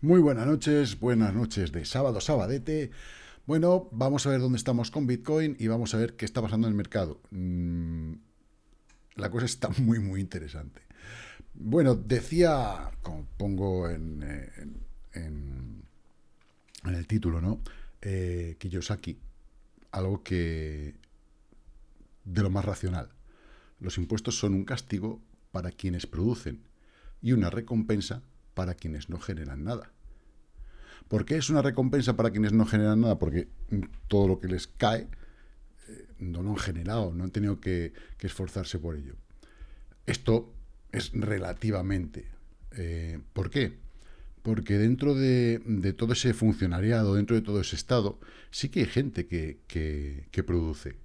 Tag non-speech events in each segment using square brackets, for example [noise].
Muy buenas noches, buenas noches de sábado, sabadete. Bueno, vamos a ver dónde estamos con Bitcoin y vamos a ver qué está pasando en el mercado. Mm, la cosa está [laughs] muy, muy interesante. Bueno, decía, como pongo en, en, el título, ¿no? Eh, Kiyosaki, algo que de lo más racional. Los impuestos son un castigo para quienes producen y una recompensa para quienes no generan nada. ¿Por qué es una recompensa para quienes no generan nada? Porque todo lo que les cae eh, no lo han generado, no han tenido que, esforzarse por ello. Esto es relativamente. Eh, ¿Por qué? Porque dentro de, todo ese funcionariado, dentro de todo ese estado, sí que hay gente que, produce.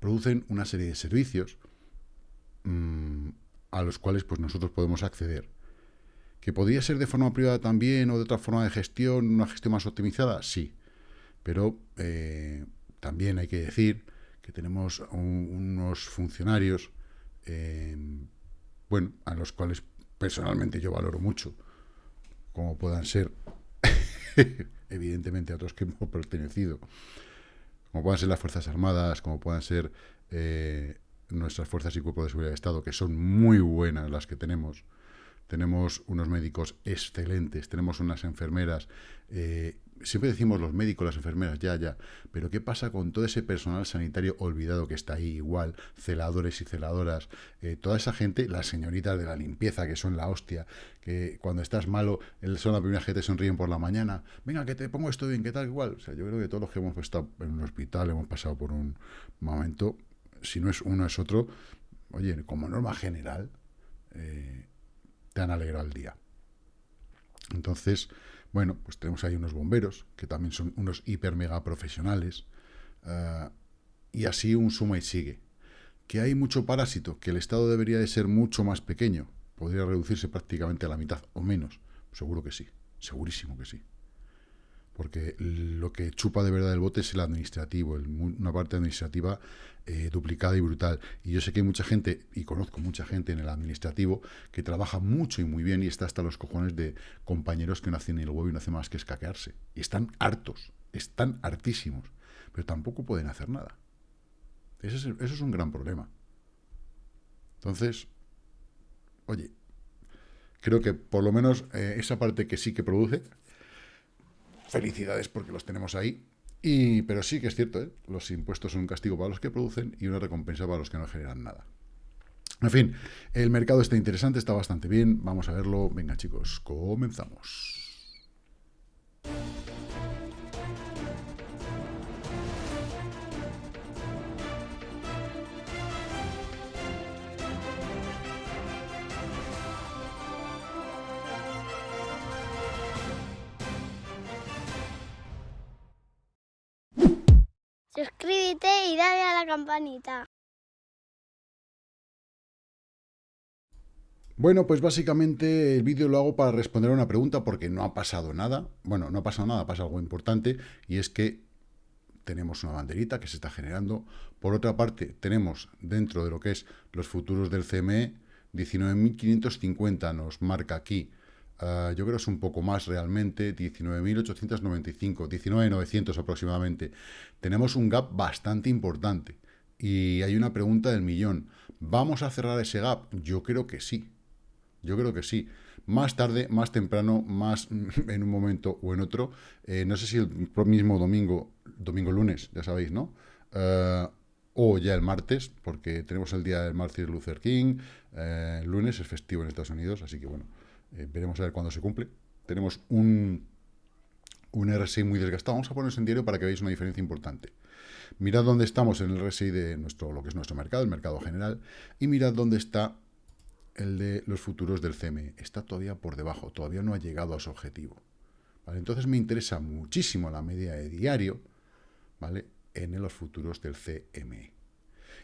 Producen una serie de servicios mm, a los cuales pues, nosotros podemos acceder. ¿Que podría ser de forma privada también o de otra forma de gestión, una gestión más optimizada? Sí. Pero eh, también hay que decir que tenemos unos funcionarios, em, bueno, a los cuales personalmente yo valoro mucho, como puedan ser, [laughs] evidentemente, a otros que hemos pertenecido, como puedan ser las Fuerzas Armadas, como puedan ser eh, nuestras fuerzas y cuerpos de seguridad de Estado, que son muy buenas las que tenemos, tenemos unos médicos excelentes, tenemos unas enfermeras. Eh, siempre decimos los médicos, las enfermeras, ya, ya. Pero ¿qué pasa con todo ese personal sanitario olvidado que está ahí igual? Celadores y celadoras. Eh, toda esa gente, las señoritas de la limpieza, que son la hostia, que cuando estás malo, son la primera gente que te sonríen por la mañana. Venga, que te pongo esto bien, ¿qué tal? Igual. O sea, yo creo que todos los que hemos estado en un hospital hemos pasado por un momento, si no es uno, es otro. Oye, como norma general, eh, te han alegrado el día. Entonces, bueno, pues tenemos ahí unos bomberos, que también son unos hiper mega profesionales, eh, y así un suma y sigue. Que hay mucho parásito, que el Estado debería de ser mucho más pequeño, podría reducirse prácticamente a la mitad o menos, seguro que sí, segurísimo que sí porque lo que chupa de verdad el bote es el administrativo, una parte administrativa eh, duplicada y brutal. Y yo sé que hay mucha gente, y conozco mucha gente en el administrativo, que trabaja mucho y muy bien y está hasta los cojones de compañeros que no hacen el huevo y no hacen más que escaquearse. Y están hartos, están hartísimos, pero tampoco pueden hacer nada. Eso es, un gran problema. Entonces, oye, creo que por lo menos eh, esa parte que sí que produce, Felicidades porque los tenemos ahí. Y, pero sí que es cierto, ¿eh? los impuestos son un castigo para los que producen y una recompensa para los que no generan nada. En fin, el mercado está interesante, está bastante bien. Vamos a verlo. Venga, chicos, comenzamos. Suscríbete y dale a la campanita. Bueno, pues básicamente el vídeo lo hago para responder a una pregunta porque no ha pasado nada. Bueno, no ha pasado nada, pasa algo importante y es que tenemos una banderita que se está generando. Por otra parte, tenemos dentro de lo que es los futuros del CME, 19.550 nos marca aquí Ah, yo creo que es un poco más realmente, 19.895, 19.900 aproximadamente. Tenemos un gap bastante importante. Y hay una pregunta del millón. ¿Vamos a cerrar ese gap? Yo creo que sí. Yo creo que sí. Más tarde, más temprano, más [laughs] en un momento o en otro. Eh, no sé si el mismo domingo, domingo lunes, ya sabéis, ¿no? Ah, o ya el martes, porque tenemos el día del Martin Luther King. Eh, lunes es festivo en Estados Unidos, así que bueno. Eh, veremos a ver cuándo se cumple. Tenemos un, un RSI muy desgastado. Vamos a ponernos en diario para que veáis una diferencia importante. Mirad dónde estamos en el RSI de nuestro, lo que es nuestro mercado, el mercado general, y mirad dónde está el de los futuros del CME. Está todavía por debajo, todavía no ha llegado a su objetivo. ¿vale? Entonces me interesa muchísimo la media de diario ¿vale? en los futuros del CME.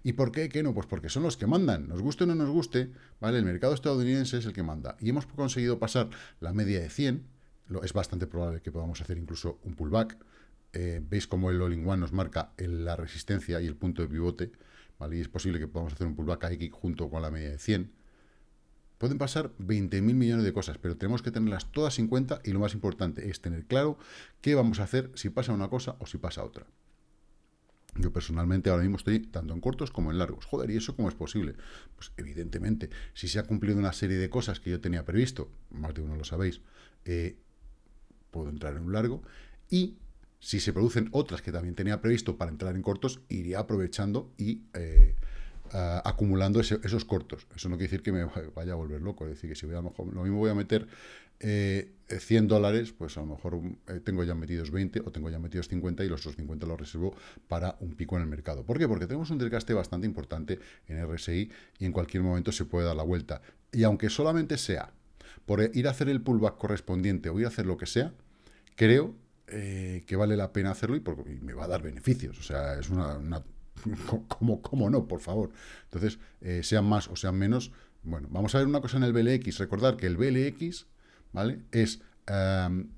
¿Y por qué? ¿Qué no? Pues porque son los que mandan. Nos guste o no nos guste, ¿vale? El mercado estadounidense es el que manda. Y hemos conseguido pasar la media de 100. Lo, es bastante probable que podamos hacer incluso un pullback. Eh, veis cómo el all-in-one nos marca la resistencia y el punto de pivote, ¿vale? Y es posible que podamos hacer un pullback aquí junto con la media de 100. Pueden pasar 20.000 millones de cosas, pero tenemos que tenerlas todas en cuenta y lo más importante es tener claro qué vamos a hacer si pasa una cosa o si pasa otra. Yo personalmente ahora mismo estoy tanto en cortos como en largos. Joder, ¿y eso cómo es posible? Pues evidentemente, si se ha cumplido una serie de cosas que yo tenía previsto, más de uno lo sabéis, eh, puedo entrar en un largo, y si se producen otras que también tenía previsto para entrar en cortos, iría aprovechando y eh, acumulando esos cortos. Eso no quiere decir que me vaya a volver loco, es decir, que si voy a lo, lo mismo voy a meter eh, 100 dólares, pues a lo mejor eh, tengo ya metidos 20 o tengo ya metidos 50 y los otros 50 los reservo para un pico en el mercado. ¿Por qué? Porque tenemos un desgaste bastante importante en RSI y en cualquier momento se puede dar la vuelta. Y aunque solamente sea por ir a hacer el pullback correspondiente o ir a hacer lo que sea, creo eh, que vale la pena hacerlo y, me va a dar beneficios. O sea, es una... [laughs] ¿cómo, no? Por favor. Entonces, eh, sean más o sean menos. Bueno, vamos a ver una cosa en el BLX. Recordar que el BLX ¿vale? Es em,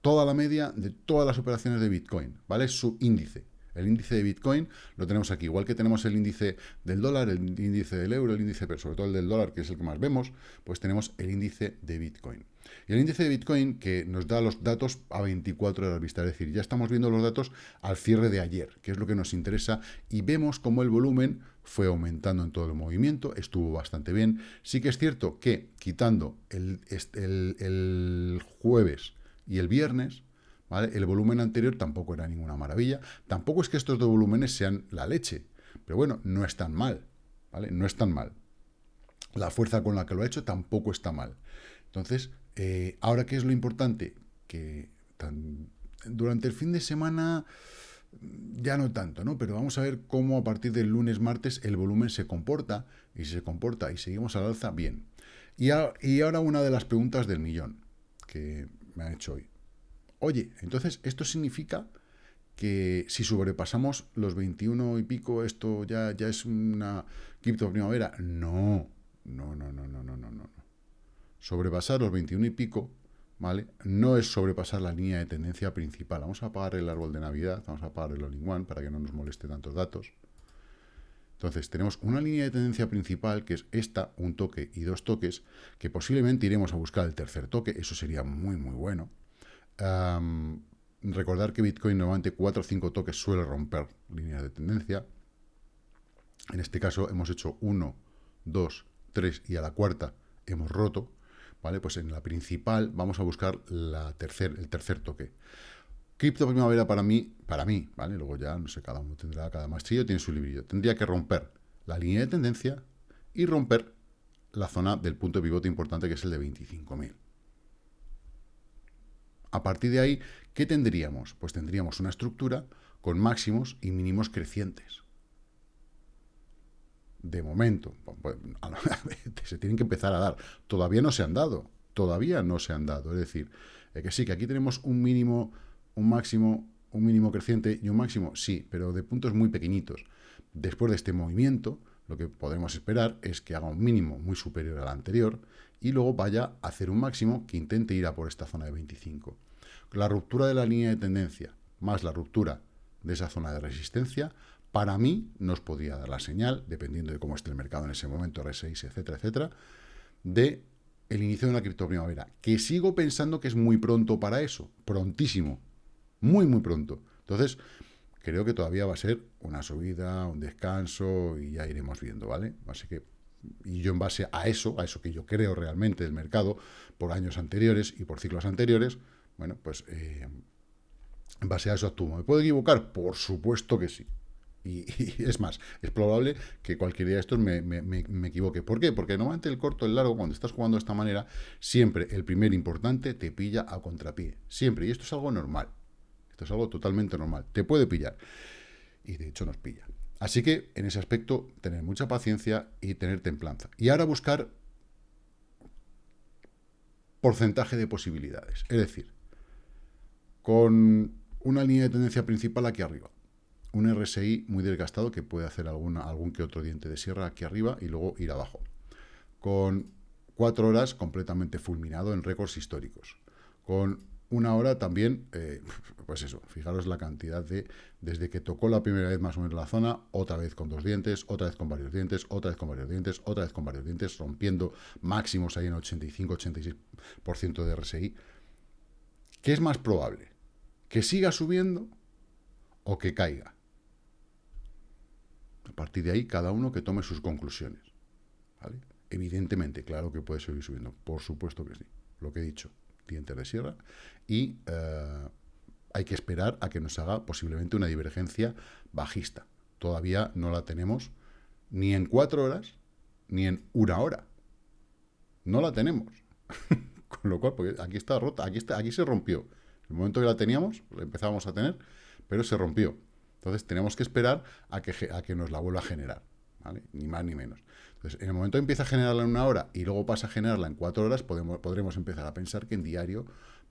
toda la media de todas las operaciones de Bitcoin, ¿vale? Su índice. El índice de Bitcoin lo tenemos aquí, igual que tenemos el índice del dólar, el índice del euro, el índice, pero sobre todo el del dólar, que es el que más vemos, pues tenemos el índice de Bitcoin. Y el índice de Bitcoin que nos da los datos a 24 horas vista, es decir, ya estamos viendo los datos al cierre de ayer, que es lo que nos interesa, y vemos cómo el volumen fue aumentando en todo el movimiento, estuvo bastante bien. Sí que es cierto que quitando el, el jueves y el viernes, el volumen anterior tampoco era ninguna maravilla. Tampoco es que estos dos volúmenes sean la leche. Pero bueno, no es tan mal, ¿vale? No es tan mal. La fuerza con la que lo ha hecho tampoco está mal. Entonces, eh, ahora, ¿qué es lo importante? Que durante el fin de semana ya no tanto, ¿no? Pero vamos a ver cómo a partir del lunes, martes, el volumen se comporta, y si se comporta y seguimos al alza, bien. Y, ahora una de las preguntas del millón que me ha hecho hoy. Oye, entonces esto significa que si sobrepasamos los 21 y pico, esto ya, ya es una cripto primavera. No, no, no, no, no, no, no, no. Sobrepasar los 21 y pico, ¿vale? No es sobrepasar la línea de tendencia principal. Vamos a apagar el árbol de Navidad, vamos a apagar el all one para que no nos moleste tantos datos. Entonces, tenemos una línea de tendencia principal, que es esta, un toque y dos toques, que posiblemente iremos a buscar el tercer toque, eso sería muy, muy bueno recordar que Bitcoin normalmente 4 o 5 toques suele romper líneas de tendencia. En este caso hemos hecho 1, 2, 3 y a la cuarta hemos roto. ¿Vale? Pues en la principal vamos a buscar la tercer, el tercer toque. Cripto primavera para mí, para mí, ¿vale? Luego ya, no sé, cada uno tendrá, cada maestrillo tiene su librillo. Tendría que romper la línea de tendencia y romper la zona del punto de pivote importante que es el de 25.000. A partir de ahí, ¿qué tendríamos? Pues tendríamos una estructura con máximos y mínimos crecientes. De momento, pues, [laughs] se tienen que empezar a dar. Todavía no se han dado, todavía no se han dado. Es decir, eh, que sí, que aquí tenemos un mínimo, un máximo, un mínimo creciente y un máximo, sí, pero de puntos muy pequeñitos. Después de este movimiento, lo que podemos esperar es que haga un mínimo muy superior al anterior y luego vaya a hacer un máximo que intente ir a por esta zona de 25. La ruptura de la línea de tendencia más la ruptura de esa zona de resistencia, para mí nos podría dar la señal, dependiendo de cómo esté el mercado en ese momento, R6, etcétera, etcétera, de el inicio de una criptoprimavera, que sigo pensando que es muy pronto para eso, prontísimo, muy, muy pronto. Entonces, creo que todavía va a ser una subida, un descanso, y ya iremos viendo, ¿vale? Así que y yo en base a eso, a eso que yo creo realmente del mercado, por años anteriores y por ciclos anteriores, bueno, pues eh, en base a eso actúo. ¿Me puedo equivocar? Por supuesto que sí. Y, [laughs] es más, es probable que cualquier día de estos me, me, equivoque. ¿Por qué? Porque normalmente el corto, el largo, cuando estás jugando de esta manera, siempre el primer importante te pilla a contrapié. Siempre. Y esto es algo normal. Esto es algo totalmente normal. Te puede pillar. Y de hecho nos pilla. Así que, en ese aspecto, tener mucha paciencia y tener templanza. Y ahora buscar porcentaje de posibilidades. Es decir, con una línea de tendencia principal aquí arriba. Un RSI muy desgastado que puede hacer alguna, algún que otro diente de sierra aquí arriba y luego ir abajo. Con cuatro horas completamente fulminado en récords históricos. Con una hora también, eh, pues eso, fijaros la cantidad de, desde que tocó la primera vez más o menos la zona, otra vez con dos dientes, otra vez con varios dientes, otra vez con varios dientes, otra vez con varios dientes, rompiendo máximos ahí en 85-86% de RSI. ¿Qué es más probable? ¿Que siga subiendo o que caiga? A partir de ahí, cada uno que tome sus conclusiones. Evidentemente, claro que puede seguir subiendo. Por supuesto que sí. Lo que he dicho, dientes de sierra. Y eh, hay que esperar a que nos haga posiblemente una divergencia bajista. Todavía no la tenemos ni en cuatro horas, ni en una hora. No la tenemos. [laughs] Con lo cual, porque aquí está rota, aquí, está, aquí se rompió. El momento que la teníamos, la empezábamos a tener, pero se rompió. Entonces tenemos que esperar a que, a que nos la vuelva a generar, Ni más ni menos. Entonces, en el momento que empieza a generarla en una hora y luego pasa a generarla en cuatro horas, podemos, podremos empezar a pensar que en diario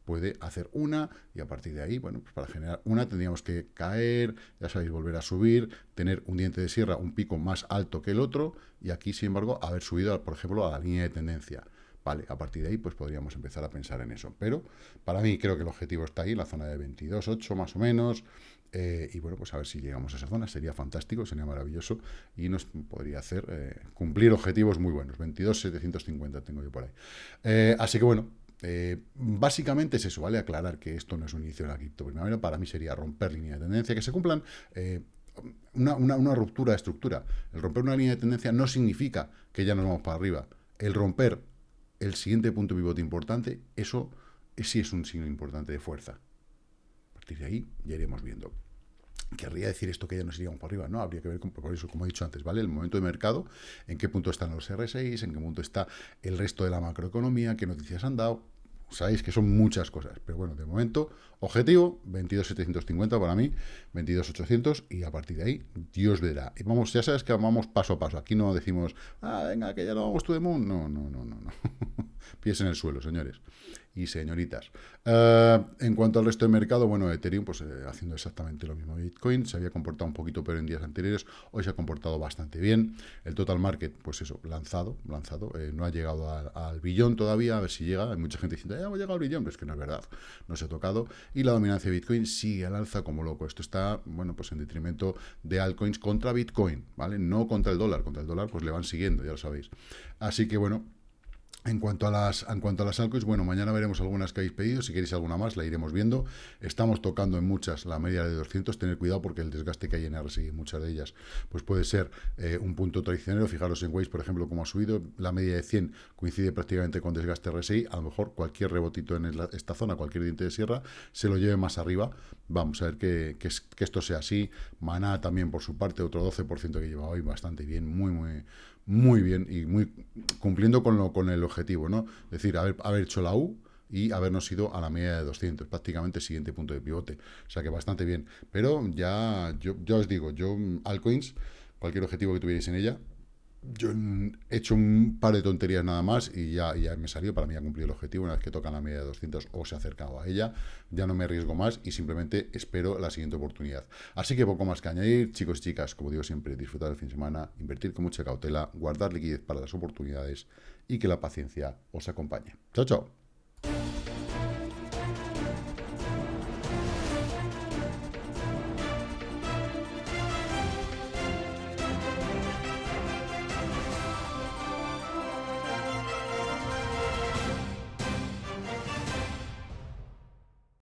puede hacer una y a partir de ahí, bueno, pues para generar una tendríamos que caer, ya sabéis, volver a subir, tener un diente de sierra, un pico más alto que el otro y aquí, sin embargo, haber subido, por ejemplo, a la línea de tendencia. Vale, a partir de ahí pues podríamos empezar a pensar en eso. Pero para mí creo que el objetivo está ahí, la zona de 22.8 más o menos. Eh, y bueno, pues a ver si llegamos a esa zona, sería fantástico, sería maravilloso y nos podría hacer eh, cumplir objetivos muy buenos. 22.750 tengo yo por ahí. Eh, así que bueno, básicamente es eso, ¿vale? Aclarar que esto no es un inicio de la cripto primavera, para mí sería romper línea de tendencia, que se cumplan una, una, ruptura de estructura. El romper una línea de tendencia no significa que ya nos vamos para arriba. El romper el siguiente punto pivote importante, eso sí es un signo importante de fuerza. De ahí ya iremos viendo. ¿Querría decir esto que ya nos iríamos para arriba? No, habría que ver con, por eso, como he dicho antes, ¿vale? El momento de mercado, en qué punto están los R6, en qué punto está el resto de la macroeconomía, qué noticias han dado, sabéis que son muchas cosas, pero bueno, de momento, objetivo, 22.750 para mí, 22.800 y a partir de ahí, Dios verá. Y vamos, ya sabes que vamos paso a paso, aquí no decimos, ah, venga, que ya no vamos tú de moon, no, no, no, no, no. [laughs] Pies en el suelo, señores y señoritas. Eh, en cuanto al resto del mercado, bueno, Ethereum pues eh, haciendo exactamente lo mismo. Bitcoin se había comportado un poquito pero en días anteriores, hoy se ha comportado bastante bien. El total market, pues eso, lanzado, lanzado, eh, no ha llegado al, billón todavía, a ver si llega. Hay mucha gente diciendo, ya hemos llegado al billón, pero es que no es verdad, no se ha tocado. Y la dominancia de Bitcoin sigue al alza como loco. Esto está, bueno, pues en detrimento de altcoins contra Bitcoin, ¿vale? No contra el dólar, contra el dólar pues le van siguiendo, ya lo sabéis. Así que bueno, en cuanto a las en cuanto a las altcoins, bueno, mañana veremos algunas que habéis pedido, si queréis alguna más la iremos viendo. Estamos tocando en muchas la media de 200, tener cuidado porque el desgaste que hay en RSI, muchas de ellas, pues puede ser eh, un punto traicionero. Fijaros en Waze, por ejemplo, cómo ha subido, la media de 100 coincide prácticamente con desgaste RSI, a lo mejor cualquier rebotito en esta zona, cualquier diente de sierra, se lo lleve más arriba. Vamos a ver que, que, que esto sea así. Maná también por su parte, otro 12% que lleva hoy bastante bien, muy, muy muy bien y muy cumpliendo con, lo, con el objetivo, ¿no? Es decir, haber, haber hecho la U y habernos ido a la media de 200, prácticamente el siguiente punto de pivote. O sea que bastante bien. Pero ya, yo, yo os digo, yo, altcoins, cualquier objetivo que tuvierais en ella, yo he hecho un par de tonterías nada más y ya, ya me salió, para mí ha cumplido el objetivo, una vez que tocan la media de 200 o se ha acercado a ella, ya no me arriesgo más y simplemente espero la siguiente oportunidad. Así que poco más que añadir, chicos y chicas, como digo siempre, disfrutar el fin de semana, invertir con mucha cautela, guardar liquidez para las oportunidades y que la paciencia os acompañe. Chao, chao.